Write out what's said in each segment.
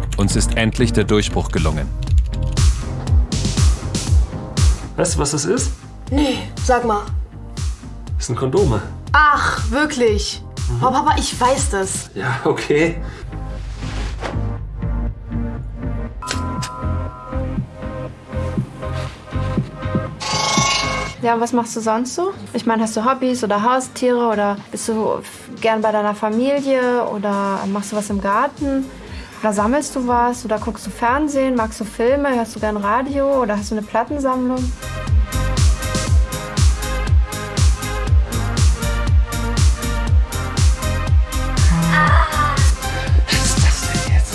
Prinz ist endlich der Durchbruch gelungen. Weißt du, was das ist? Nee, sag mal. Das sind Kondome. Ach, wirklich? Oh, Papa, ich weiß das. Ja, okay. Ja, was machst du sonst so? Ich meine, hast du Hobbys oder Haustiere oder bist du gern bei deiner Familie oder machst du was im Garten? Oder sammelst du was? Oder guckst du Fernsehen? Magst du Filme? Hörst du gern Radio? Oder hast du eine Plattensammlung? Was ist das denn jetzt?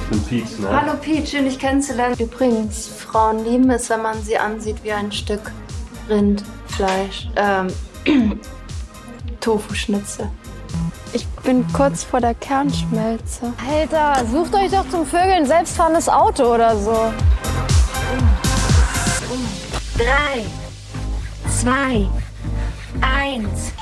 Ich bin Pietz, ne? Hallo Pete, schön dich kennenzulernen. Übrigens, Frauen lieben es, wenn man sie ansieht wie ein Stück Rindfleisch. Ähm, Tofu-Schnitzel. Ich bin kurz vor der Kernschmelze. Alter, sucht euch doch zum Vögeln selbstfahrendes Auto oder so. Drei, zwei, eins.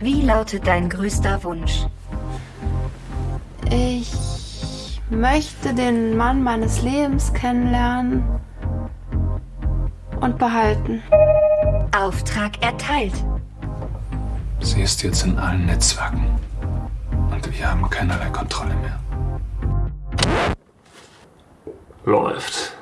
Wie lautet dein größter Wunsch? Ich möchte den Mann meines Lebens kennenlernen und behalten. Auftrag erteilt. Sie ist jetzt in allen Netzwerken. Und wir haben keinerlei Kontrolle mehr. Läuft.